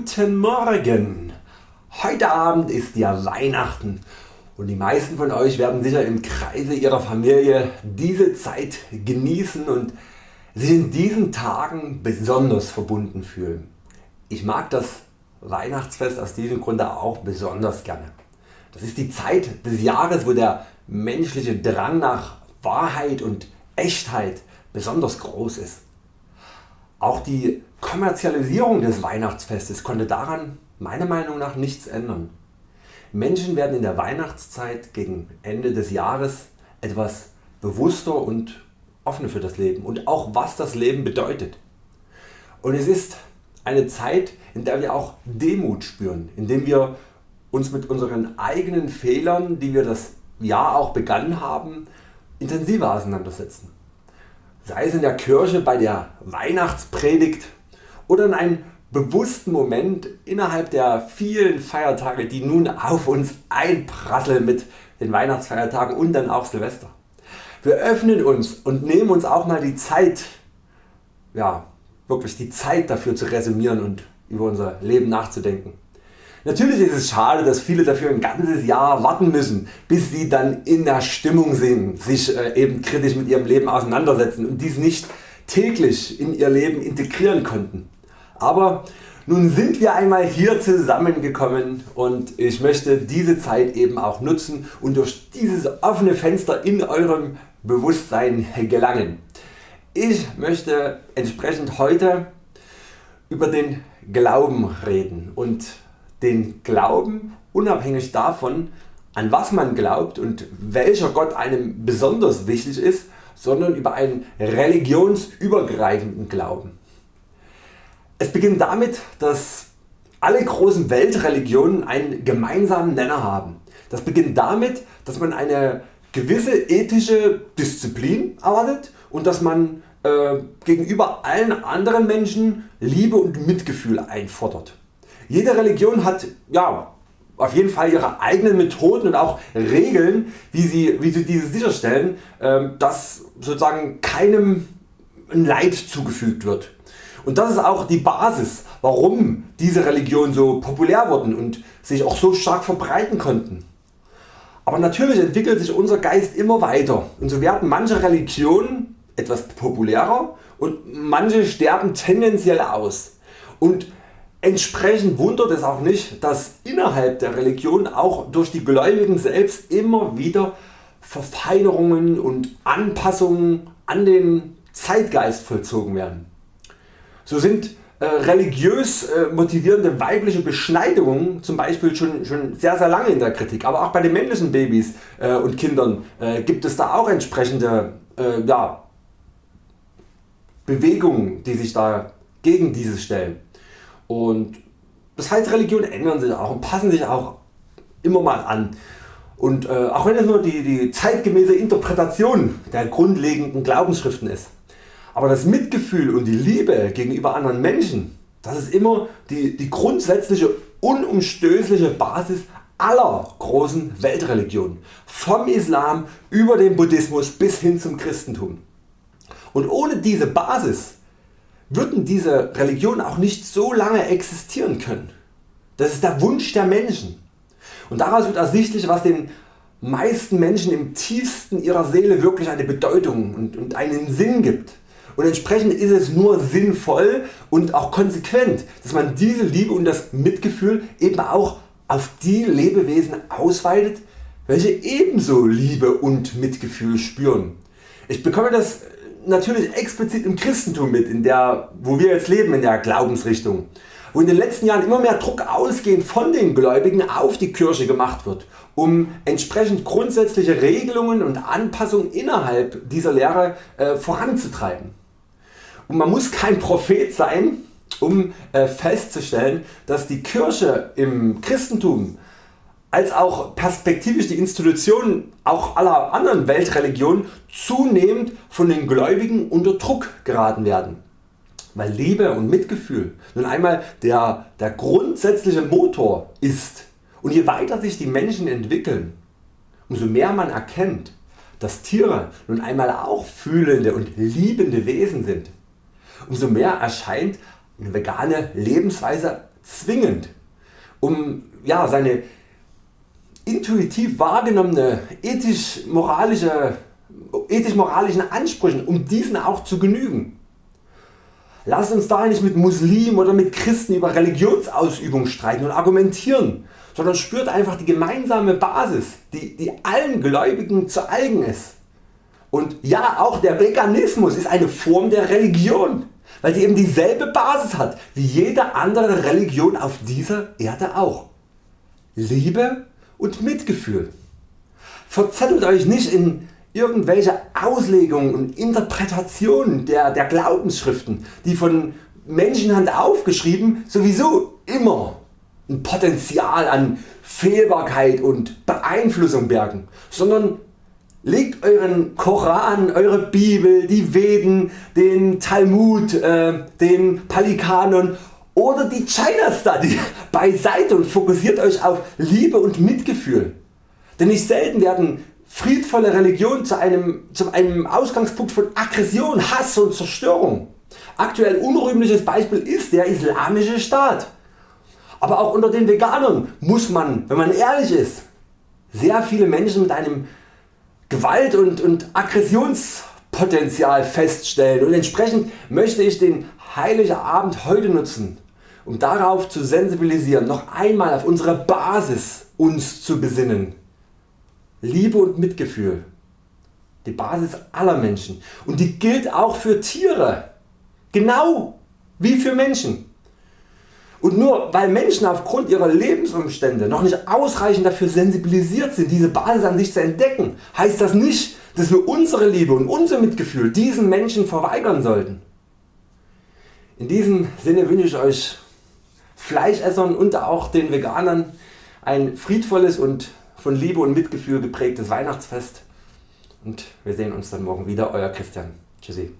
Guten Morgen! Heute Abend ist ja Weihnachten und die meisten von Euch werden sicher im Kreise Ihrer Familie diese Zeit genießen und sich in diesen Tagen besonders verbunden fühlen. Ich mag das Weihnachtsfest aus diesem Grunde auch besonders gerne. Das ist die Zeit des Jahres wo der menschliche Drang nach Wahrheit und Echtheit besonders groß ist. Auch die Kommerzialisierung des Weihnachtsfestes konnte daran meiner Meinung nach nichts ändern. Menschen werden in der Weihnachtszeit gegen Ende des Jahres etwas bewusster und offener für das Leben und auch was das Leben bedeutet. Und es ist eine Zeit in der wir auch Demut spüren, indem wir uns mit unseren eigenen Fehlern die wir das Jahr auch begangen haben intensiver auseinandersetzen. Sei es in der Kirche bei der Weihnachtspredigt oder in einem bewussten Moment innerhalb der vielen Feiertage die nun auf uns einprasseln mit den Weihnachtsfeiertagen und dann auch Silvester. Wir öffnen uns und nehmen uns auch mal die Zeit, ja, wirklich die Zeit dafür zu resümieren und über unser Leben nachzudenken. Natürlich ist es schade dass viele dafür ein ganzes Jahr warten müssen bis sie dann in der Stimmung sind, sich äh, eben kritisch mit ihrem Leben auseinandersetzen und dies nicht täglich in ihr Leben integrieren konnten. Aber nun sind wir einmal hier zusammengekommen und ich möchte diese Zeit eben auch nutzen und durch dieses offene Fenster in eurem Bewusstsein gelangen. Ich möchte entsprechend heute über den Glauben reden und den Glauben unabhängig davon an was man glaubt und welcher Gott einem besonders wichtig ist, sondern über einen religionsübergreifenden Glauben. Es beginnt damit dass alle großen Weltreligionen einen gemeinsamen Nenner haben. Das beginnt damit dass man eine gewisse ethische Disziplin erwartet und dass man äh, gegenüber allen anderen Menschen Liebe und Mitgefühl einfordert. Jede Religion hat ja, auf jeden Fall ihre eigenen Methoden und auch Regeln wie sie, wie sie diese sicherstellen ähm, dass sozusagen keinem Leid zugefügt wird. Und das ist auch die Basis warum diese Religionen so populär wurden und sich auch so stark verbreiten konnten. Aber natürlich entwickelt sich unser Geist immer weiter und so werden manche Religionen etwas populärer und manche sterben tendenziell aus. Und Entsprechend wundert es auch nicht dass innerhalb der Religion auch durch die Gläubigen selbst immer wieder Verfeinerungen und Anpassungen an den Zeitgeist vollzogen werden. So sind äh, religiös äh, motivierende weibliche Beschneidungen zum Beispiel schon, schon sehr sehr lange in der Kritik, aber auch bei den männlichen Babys äh, und Kindern gibt es da auch entsprechende ja, Bewegungen die sich da gegen dieses stellen. Und das heißt Religionen ändern sich auch und passen sich auch immer mal an. Und äh, auch wenn es nur die, die zeitgemäße Interpretation der grundlegenden Glaubensschriften ist. Aber das Mitgefühl und die Liebe gegenüber anderen Menschen, das ist immer die, die grundsätzliche unumstößliche Basis aller großen Weltreligionen, vom Islam über den Buddhismus bis hin zum Christentum. Und ohne diese Basis würden diese Religionen auch nicht so lange existieren können. Das ist der Wunsch der Menschen. Und daraus wird ersichtlich was den meisten Menschen im tiefsten ihrer Seele wirklich eine Bedeutung und, und einen Sinn gibt. Und entsprechend ist es nur sinnvoll und auch konsequent dass man diese Liebe und das Mitgefühl eben auch auf die Lebewesen ausweitet welche ebenso Liebe und Mitgefühl spüren. Ich bekomme das natürlich explizit im Christentum mit, in der, wo wir jetzt leben, in der Glaubensrichtung, wo in den letzten Jahren immer mehr Druck ausgehend von den Gläubigen auf die Kirche gemacht wird, um entsprechend grundsätzliche Regelungen und Anpassungen innerhalb dieser Lehre äh, voranzutreiben. Und man muss kein Prophet sein, um äh, festzustellen, dass die Kirche im Christentum als auch perspektivisch die Institutionen auch aller anderen Weltreligionen zunehmend von den Gläubigen unter Druck geraten werden. Weil Liebe und Mitgefühl nun einmal der, der grundsätzliche Motor ist und je weiter sich die Menschen entwickeln, umso mehr man erkennt, dass Tiere nun einmal auch fühlende und liebende Wesen sind, umso mehr erscheint eine vegane Lebensweise zwingend um ja, seine intuitiv wahrgenommene ethisch-moralische ethisch-moralischen Ansprüchen, um diesen auch zu genügen. Lasst uns daher nicht mit Muslimen oder mit Christen über Religionsausübung streiten und argumentieren, sondern spürt einfach die gemeinsame Basis, die, die allen Gläubigen zu eigen ist. Und ja, auch der Veganismus ist eine Form der Religion, weil sie eben dieselbe Basis hat wie jede andere Religion auf dieser Erde auch. Liebe und Mitgefühl. Verzettelt Euch nicht in irgendwelche Auslegungen und Interpretationen der, der Glaubensschriften, die von Menschenhand aufgeschrieben sowieso immer ein Potenzial an Fehlbarkeit und Beeinflussung bergen, sondern legt Euren Koran, Eure Bibel, die Veden, den Talmud, äh, den Palikanon oder die China Study beiseite und fokussiert Euch auf Liebe und Mitgefühl. Denn nicht selten werden friedvolle Religion zu einem, zu einem Ausgangspunkt von Aggression, Hass und Zerstörung. Aktuell unrühmliches Beispiel ist der Islamische Staat. Aber auch unter den Veganern muss man, wenn man ehrlich ist, sehr viele Menschen mit einem Gewalt- und, und Aggressionspotenzial feststellen und entsprechend möchte ich den Heiligen Abend heute nutzen, um darauf zu sensibilisieren, noch einmal auf unsere Basis uns zu besinnen Liebe und Mitgefühl. Die Basis aller Menschen und die gilt auch für Tiere, genau wie für Menschen. Und nur weil Menschen aufgrund ihrer Lebensumstände noch nicht ausreichend dafür sensibilisiert sind diese Basis an sich zu entdecken, heißt das nicht dass wir unsere Liebe und unser Mitgefühl diesen Menschen verweigern sollten. In diesem Sinne wünsche ich Euch Fleischessern und auch den Veganern ein friedvolles und von Liebe und Mitgefühl geprägtes Weihnachtsfest und wir sehen uns dann morgen wieder. Euer Christian. Tschüssi.